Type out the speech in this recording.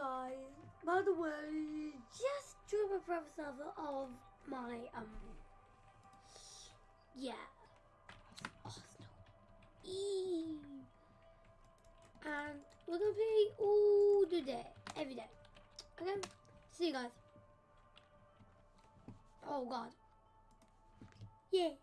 guys, by the way, just drew a private server of my, um, yeah, Arsenal. Eee. And we're gonna play all the day, every day. Okay? See you guys. Oh god. Yeah.